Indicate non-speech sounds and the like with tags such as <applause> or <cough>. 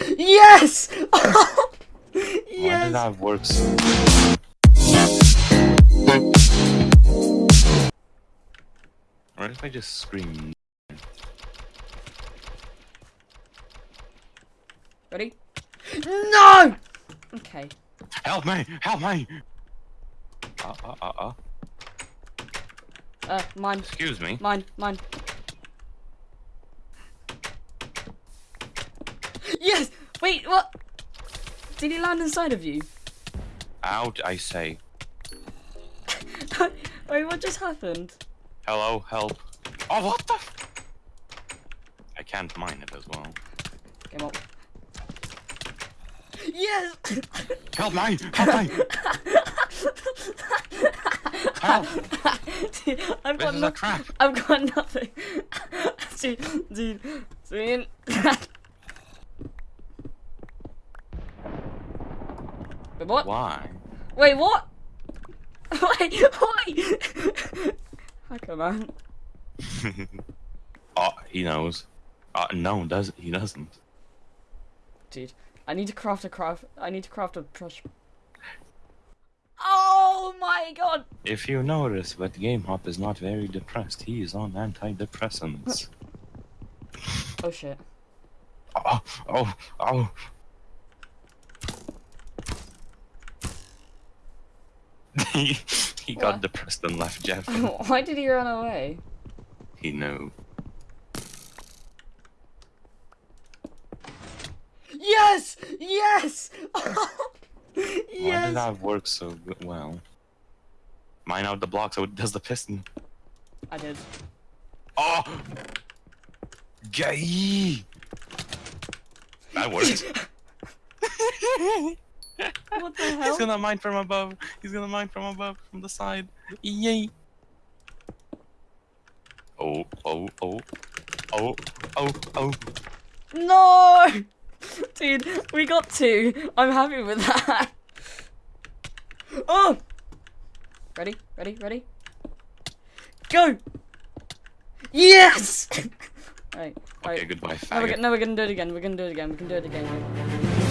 Yes! Yes! <laughs> Why yes! did that work so Or if I just scream Ready? No! Okay. Help me! Help me! Uh, uh, uh, uh. Uh, mine. Excuse me. Mine, mine. Yes! Wait, what? Did he land inside of you? Out, I say. <laughs> Wait, what just happened? Hello, help. Oh, what the? I can't mine it as well. Game up. Yes! <laughs> Help me! Help me! Help! Dude, <laughs> I've This got is a trap. I've got nothing. dude, dude, dude. Wait, what? Why? Wait, what? <laughs> Wait, wait! <laughs> Hacker man. oh, <laughs> he knows. Uh, no, does he doesn't. Dude, I need to craft a craft. I need to craft a brush. Oh my god! If you notice, but Game Hop is not very depressed. He is on antidepressants. Oh shit. oh, oh, oh. <laughs> he he got What? depressed and left Jeff. <laughs> Why did he run away? he knew. Yes! Yes! yes! <laughs> Why did that work so well? Mine out the block so it does the piston. I did. Oh! Gay! That worked. What the He's gonna mine from above. He's gonna mine from above, from the side. Yay! Oh, oh, oh. Oh, oh, oh. No! <laughs> Dude, we got two. I'm happy with that. <laughs> Oh! Ready? Ready? Ready? Go! Yes! <laughs> right, Okay, right. goodbye, No we're, faggot. no, we're gonna do it again. We're gonna do it again. We can do it again.